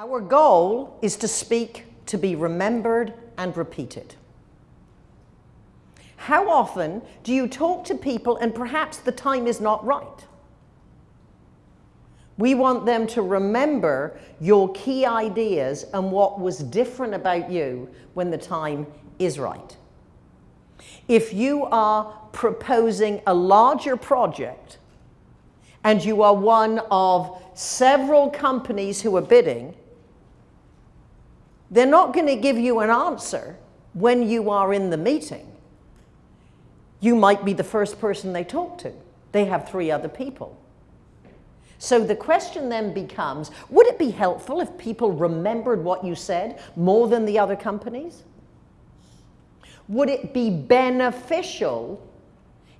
Our goal is to speak to be remembered and repeated. How often do you talk to people and perhaps the time is not right? We want them to remember your key ideas and what was different about you when the time is right. If you are proposing a larger project and you are one of several companies who are bidding, they're not going to give you an answer when you are in the meeting. You might be the first person they talk to. They have three other people. So the question then becomes, would it be helpful if people remembered what you said more than the other companies? Would it be beneficial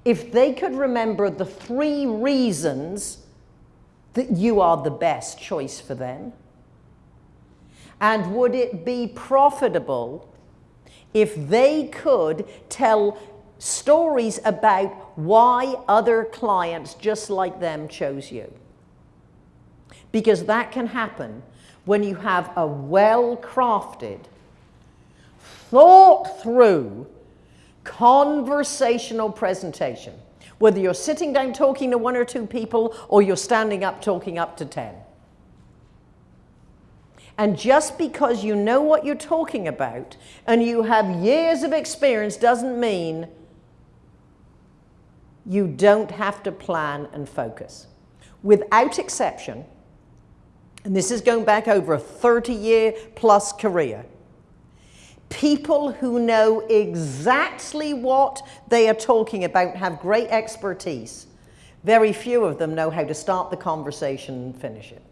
if they could remember the three reasons that you are the best choice for them? And would it be profitable if they could tell stories about why other clients just like them chose you? Because that can happen when you have a well-crafted, thought through conversational presentation, whether you're sitting down talking to one or two people or you're standing up talking up to 10. And just because you know what you're talking about and you have years of experience doesn't mean you don't have to plan and focus. Without exception, and this is going back over a 30 year plus career, people who know exactly what they are talking about have great expertise. Very few of them know how to start the conversation and finish it.